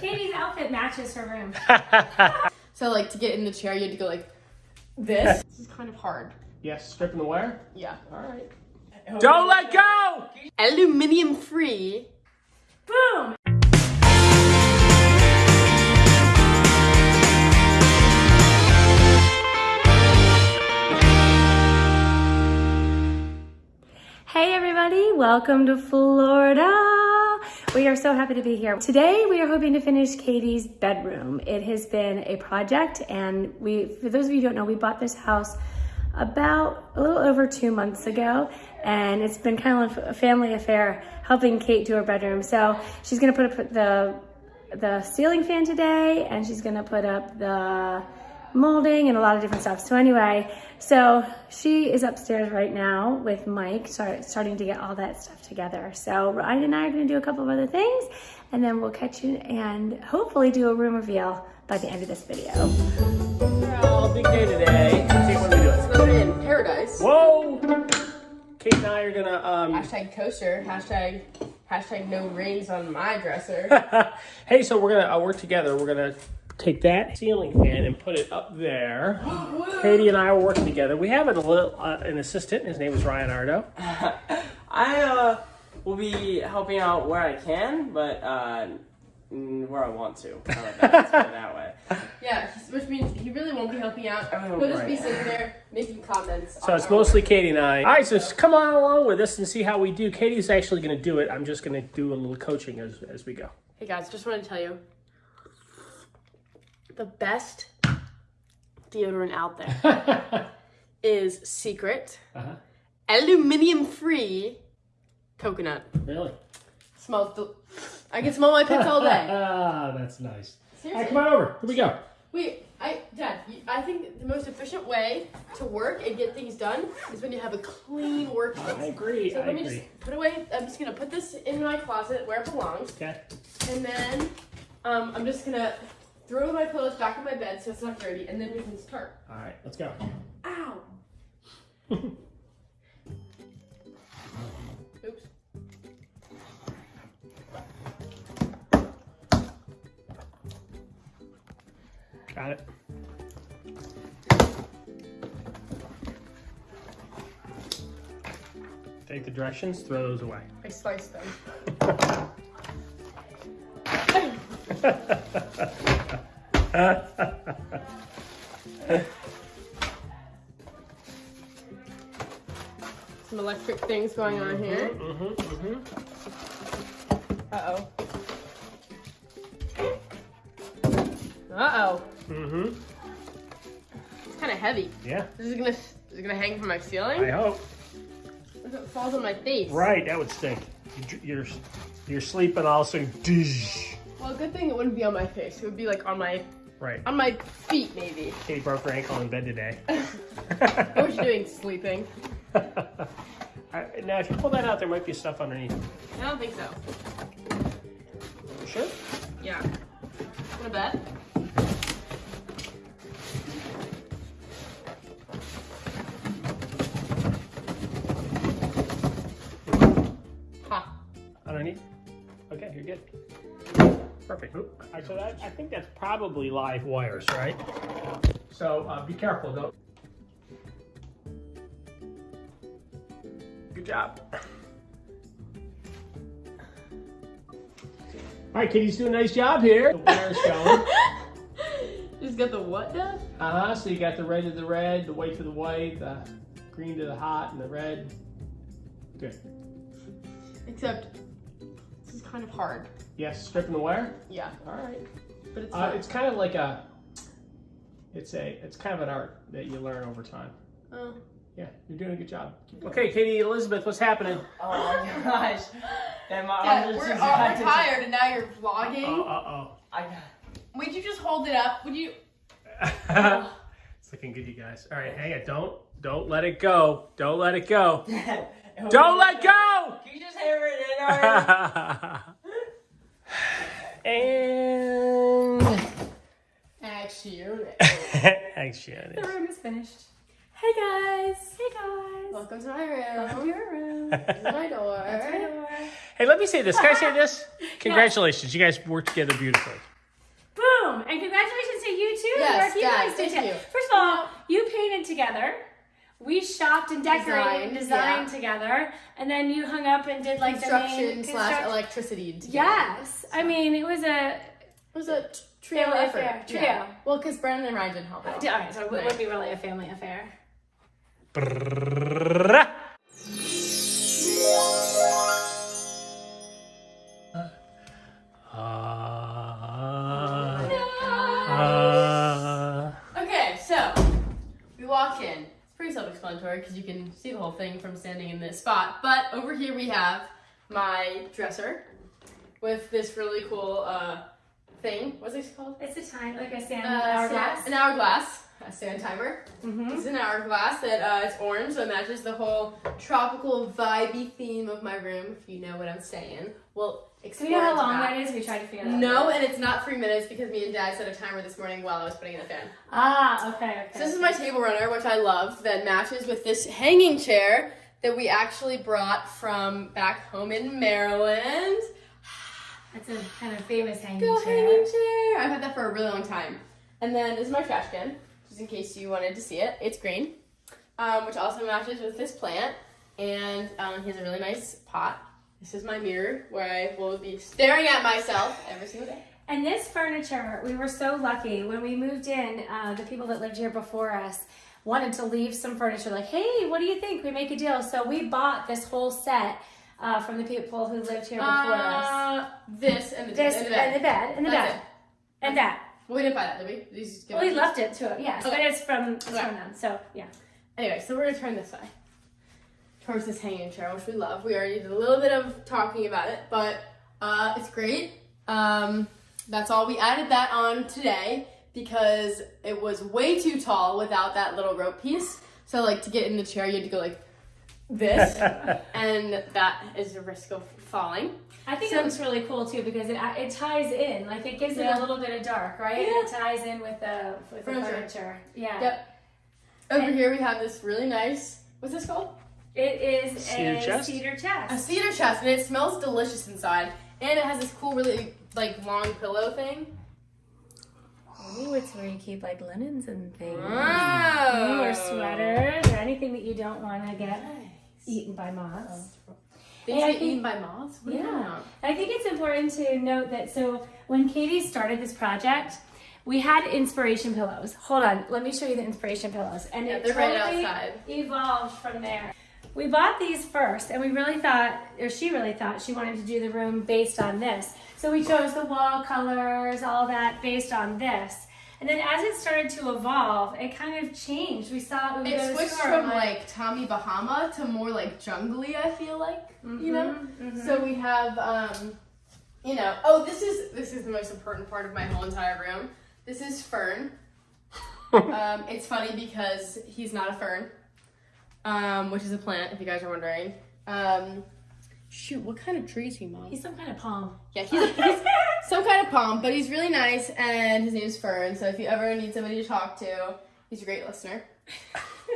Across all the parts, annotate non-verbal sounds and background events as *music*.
Katie's outfit matches her room. *laughs* So like to get in the chair, you had to go like this. this is kind of hard. Yes, stripping the wire. Yeah. All right. Don't let go. Aluminium free. Boom! Hey everybody, welcome to Florida. We are so happy to be here. Today we are hoping to finish Katie's bedroom. It has been a project and we, for those of you who don't know, we bought this house about a little over two months ago and it's been kind of a family affair helping Kate do her bedroom. So she's gonna put up the, the ceiling fan today and she's gonna put up the molding and a lot of different stuff. So anyway, so she is upstairs right now with Mike, start, starting to get all that stuff together. So Ryan and I are gonna do a couple of other things and then we'll catch you and hopefully do a room reveal by the end of this video. Well, big day today. Let's see what we doing. Floated in paradise. Whoa. Kate and I are gonna. Um, *laughs* Hashtag kosher. Hashtag hashtag no rings on my dresser. *laughs* hey, so we're gonna uh, work together. We're gonna take that ceiling fan and put it up there. Katie and I are working together. We have a little uh, an assistant. His name is Ryan Ardo. *laughs* I uh, will be helping out where I can, but uh, where I want to. How about that? Let's put it that way. *laughs* yeah, which means he really won't be helping out. Oh, He'll just be sitting there making comments. So it's mostly Katie and I. All right, so just come on along with us and see how we do. Katie's actually going to do it. I'm just going to do a little coaching as, as we go. Hey guys, just want to tell you the best deodorant out there *laughs* is Secret Uh-huh. aluminium free coconut. Really? Smells. I can smell my pits all day. Ah, *laughs* that's nice. All right, Seriously. come on over. Here we go. Wait, I, Dad, I think the most efficient way to work and get things done is when you have a clean I workspace. agree. So I let me agree. just put away. I'm just gonna put this in my closet where it belongs, Okay. and then um, I'm just gonna throw my pillows back on my bed so it's not dirty, and then we can start. All right, let's go. Ow. *laughs* Oops. Got it. Take the directions, throw those away. I sliced them. *laughs* *laughs* Some electric things going on here. Mm-hmm, mm-hmm. Uh oh. Uh oh. Mm-hmm. It's kind of heavy. Yeah, This is gonna is it gonna hang from my ceiling? I hope. If it falls on my face? Right, that would stink. You- You're you're sleeping also. Dish. Well, good thing it wouldn't be on my face. It would be like on my Right. on my feet maybe. Katie broke her ankle in bed today. *laughs* What was she doing? Sleeping? *laughs* I- now, if you pull that out, there might be stuff underneath. I don't think so. Sure. Yeah. Wanna bet? Ha. Underneath. Okay, you're good. Perfect. All right, so that, I think that's probably live wires, right? So uh, be careful, though. Good job. All right, Katie's doing a nice job here. The wire's going. Just *laughs* got the what done? Uh-huh, so you got the red to the red, the white to the white, the green to the hot, and the red. Good. Except this is kind of hard. Yes, stripping the wire? Yeah, All right. but it's Uh, it's kind of like a, it's a, it's kind of an art that you learn over time. Oh. Yeah, you're doing a good job. Okay, Katie, Elizabeth, what's happening? Oh my gosh. Then my Dad, arms we're, just got we're to- tired and now you're vlogging. Oh, uh I Would you just hold it up? Would you? *laughs* it's looking good, you guys. All right, hang it. Don't, don't let it go. Don't let it go. *laughs* got. Don't let go. Can you just hammer it in already? *laughs* and Action. *laughs* action. The room is finished. Hey guys! Hey guys! Welcome to my room. Welcome to your room. *laughs* This is my door. That's my door. Hey, let me say this. Can I say this? Congratulations. You guys worked together beautifully. Boom! And congratulations to you too. Yes, Mark, you guys did thank you. First of all, you painted together. We shopped and decorated and Designed, designed together, and then you hung up and did like the main Construction slash construct- electricity. together. Yes, I mean it was a. It was a trio Family effort. affair, trio. Yeah. Well, because Brandon and Ryan didn't help out. All right, so it would be really a family affair. Because you can see the whole thing from standing in this spot. But over here we have my dresser with this really cool uh, thing. What's this called? It's a time like a sand Uh, hourglass. An hourglass. A sand timer. Mhm. This is an hourglass that uh, it's orange, so it matches the whole tropical, vibey theme of my room. If you know what I'm saying. Well, explore you know how long that. that is? We tried to figure that out. No, and it's not three minutes because me and Dad set a timer this morning while I was putting in the fan. Ah, okay, okay. So this is my table runner, which I love, that matches with this hanging chair that we actually brought from back home in Maryland. *sighs* That's a kind of famous hanging Go chair. hanging chair! I've had that for a really long time. And then this is my trash can, just in case you wanted to see it. It's green, um, which also matches with this plant. And um, he has a really nice pot. This is my mirror, where I will be staring at myself every single day. And this furniture, we were so lucky when we moved in. Uh, the people that lived here before us wanted to leave some furniture. Like, hey, what do you think? We make a deal. So we bought this whole set uh, from the people who lived here before us. Uh, this and the, This and and the bed. the bed and the That's bed it. and that. Well, we didn't buy that, did we? These just give Well, we left it to it, yes, but it's from it's Okay. from them. So yeah. Anyway, so we're gonna turn this way towards this hanging chair, which we love. We already did a little bit of talking about it, but uh, it's great. Um, that's all. We added that on today because it was way too tall without that little rope piece. So like to get in the chair, you had to go like this, *laughs* and that is a risk of falling. I think So- it looks really cool too because it it ties in, like it gives it a little bit of dark, right? Yeah. It ties in with the with the Furniture. furniture. Yeah. Yep. Over And- here we have this really nice. What's this called? It is Cedar a chest? cedar chest. A cedar chest, and it smells delicious inside. And it has this cool, really like long pillow thing. Ooh, it's where you keep like linens and things. Oh. Or sweaters or anything that you don't want to get eaten by moths. Things Yeah, I get think- eaten by moths? What Yeah. I think it's important to note that so when Katie started this project, we had inspiration pillows. Hold on, let me show you the inspiration pillows. And Yeah, it they're right outside. evolved from there. We bought these first, and we really thought, or she really thought, she wanted to do the room based on this. So we chose the wall colors, all that based on this. And then as it started to evolve, it kind of changed. We saw we would go It to switched from and like Tommy Bahama to more like jungly, I feel like. You know? Mhm, So we have um you know, oh this is this is the most important part of my whole entire room. This is Fern. *laughs* um, it's funny because he's not a fern. Um, which is a plant, if you guys are wondering. Um, shoot, what kind of tree is he, Mom? He's some kind of palm. Yeah, he's, he's *laughs* some kind of palm, but he's really nice, and his name's Fern. So if you ever need somebody to talk to, he's a great listener. *laughs*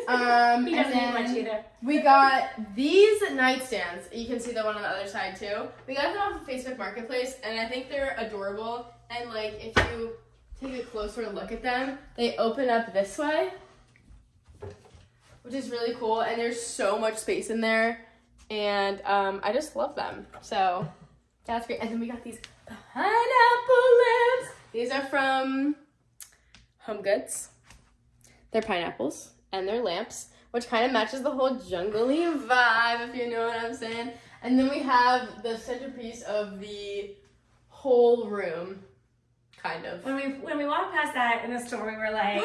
Um, He doesn't eat much either. we got these nightstands. You can see the one on the other side too. We got them off of Facebook Marketplace, and I think they're adorable. And like, if you take a closer look at them, they open up this way, which is really cool. And there's so much space in there, and um, I just love them. So that's great. And then we got these pineapple lamps. These are from Home Goods. They're pineapples and they're lamps, which kind of matches the whole jungly vibe, if you know what I'm saying. And then we have the centerpiece of the whole room, kind of. When we when we walked past that in the store, we were like,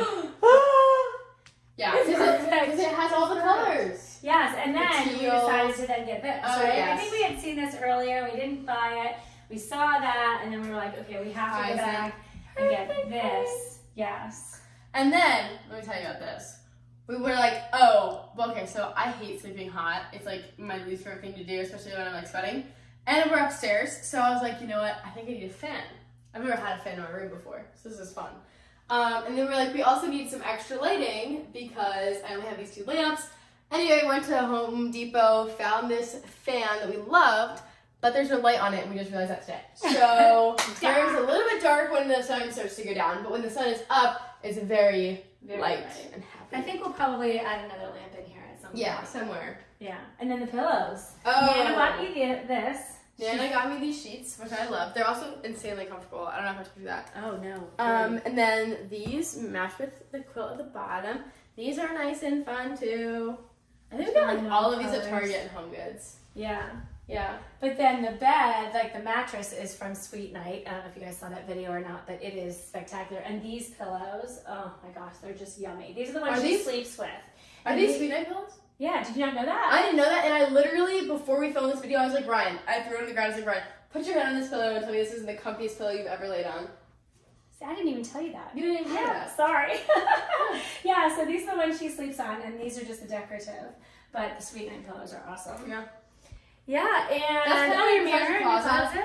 yeah, because it, it has all the colors. yes. And then we teal. decided to then get this. Oh, right? I think we had seen this earlier. We didn't buy it. We saw that, and then we were like, okay, we have to go back and get this. Yes. And then, let me tell you about this. We were like, oh, okay, so I hate sleeping hot. It's like my least favorite thing to do, especially when I'm like sweating. And we're upstairs, so I was like, you know what? I think I need a fan. I've never had a fan in my room before, so this is fun. Um, and then we're like, we also need some extra lighting because I only have these two lamps. Anyway, went to Home Depot, found this fan that we loved, but there's no light on it, and we just realized that today. *laughs* So there's a little bit dark when the sun starts to go down, but when the sun is up, it's very, Very light and happy. I think we'll probably add another lamp in here at some point. yeah, somewhere. Yeah. And then the pillows. Oh. Nana bought you the, this. Nana got me these sheets, which I love. They're also insanely comfortable. I don't know if I told you that. Oh no. Um, and then these match with the quilt at the bottom. These are nice and fun too. I think we got like all of these at Target and Home Goods. yeah. Yeah. But then the bed, like the mattress, is from Sweet Night. I don't know if you guys saw that video or not, but it is spectacular. And these pillows, oh my gosh, they're just yummy. These are the ones Are she these- sleeps with. Are And these sweet night pillows? Yeah, did you not know that? I didn't know that, and I literally before we filmed this video, I was like, Ryan, I threw it on the ground. I was like, Ryan, put your head on this pillow and tell me this isn't the comfiest pillow you've ever laid on. See, I didn't even tell you that. You didn't hear Yeah, that. sorry. *laughs* *laughs* yeah, so these are the ones she sleeps on, and these are just the decorative. But the Sweet Night pillows are awesome. Yeah. Yeah, and That's kind of your mirror, your closet.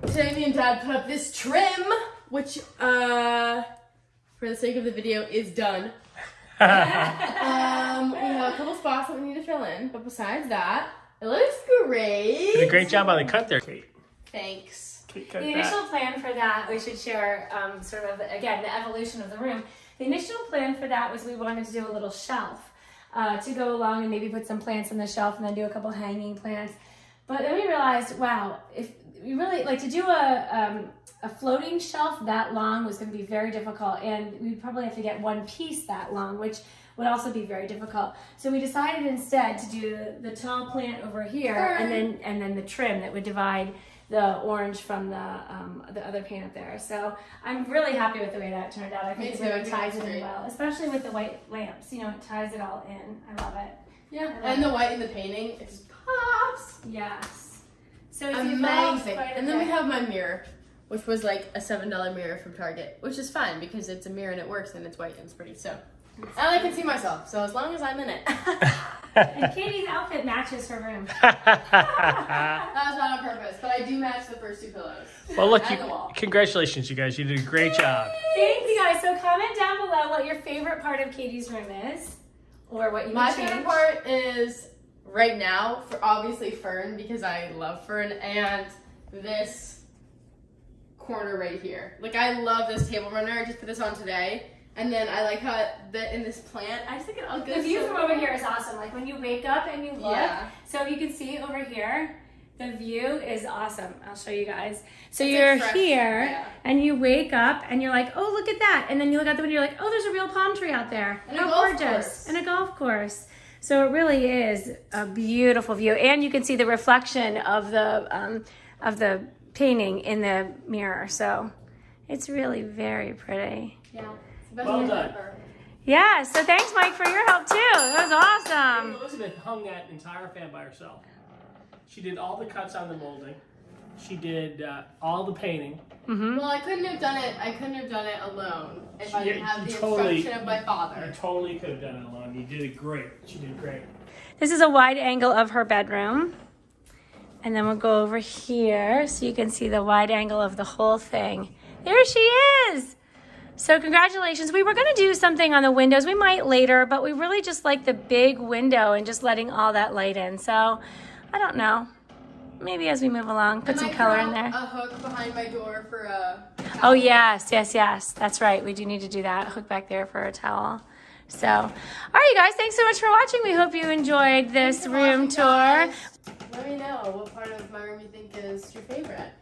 closet. Today, me and Dad put up this trim, which, uh, for the sake of the video, is done. Have *laughs* a couple spots that we need to fill in, but besides that, it looks great. Did a great job on the cut there, Kate. Thanks. Kate cut The that. initial plan for that, we should share um, sort of, again, the evolution of the room. The initial plan for that was we wanted to do a little shelf uh, to go along and maybe put some plants on the shelf and then do a couple hanging plants. But then we realized, wow, if we really like to do a, um, a floating shelf that long was going to be very difficult, and we'd probably have to get one piece that long, which would also be very difficult. So we decided instead to do the, the tall plant over here, and then and then the trim that would divide the orange from the um, the other paint up there. So I'm really happy with the way that turned out. I think it. Really ties it in well, especially with the white lamps. You know, it ties it all in. I love it. Yeah, and the white in the painting, it just pops. Yes. So it's Amazing. And then we have my mirror, which was like a seven dollar mirror from Target, which is fine because it's a mirror and it works and it's white and it's pretty. So, and I can see myself. So as long as I'm in it, And *laughs* Katie's outfit matches her room. *laughs* *laughs* that was not on purpose, but I do match the first two pillows. well, look, you, congratulations, you guys. You did a great job. Thank you guys. So comment down below what your favorite part of Katie's room is, or what you My would change. favorite part is right now for obviously Fern because I love Fern and this corner right here. Like I love this table runner. I just put this on today. And then I like how that in this plant, I just think it all goes The view so from over here is awesome. Like when you wake up and you look, Yeah. so you can see over here, the view is awesome. I'll show you guys. So It's you're like here yeah. and you wake up and you're like, oh, look at that. And then you look out the window, you're like, oh, there's a real palm tree out there. And a How golf gorgeous. course. And a golf course. So it really is a beautiful view. And you can see the reflection of the, um, of the painting in the mirror. So it's really very pretty. Yeah. It's the best Well done. ever. Yeah, so thanks, Mike, for your help too. That was awesome. Elizabeth hung that entire fan by herself. She did all the cuts on the molding. She did uh, all the painting. Well, I couldn't have done it. I couldn't have done it alone if I didn't have the totally- instruction of my You father. totally could have done it alone. You did it great. She did great. This is a wide angle of her bedroom. And then we'll go over here so you can see the wide angle of the whole thing. There she is. So congratulations. We were going to do something on the windows. We might later, but we really just like the big window and just letting all that light in. So I don't know. Maybe as we move along, put I some might color in there. A hook behind my door for a. Oh yes, yes, yes. That's right. We do need to do that. Hook back there for a towel. So, all right, you guys. Thanks so much for watching. We hope you enjoyed this room watching, tour. guys. Let me know what part of my room you think is your favorite.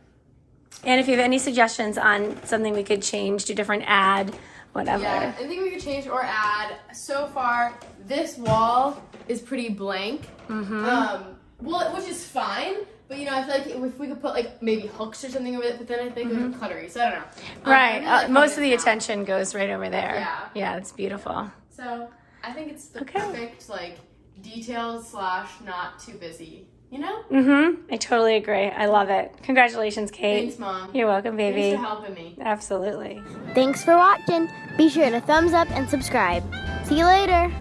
And if you have any suggestions on something we could change, do different, add, whatever. Yeah, anything we could change or add. So far, this wall is pretty blank. Mm-hmm. Um, well, which is fine. But you know, I feel like if we could put like maybe hooks or something over it, but then I think it would be cluttery. So I don't know. Um, Right. Uh, most of the now. attention goes right over there. Yeah. Yeah, it's beautiful. So I think it's the Okay. perfect like detailed slash not too busy. You know? Mm-hmm. I totally agree. I love it. Congratulations, Kate. Thanks, mom. You're welcome, baby. Thanks baby. for helping me. Absolutely. Thanks for watching. Be sure to thumbs up and subscribe. See you later.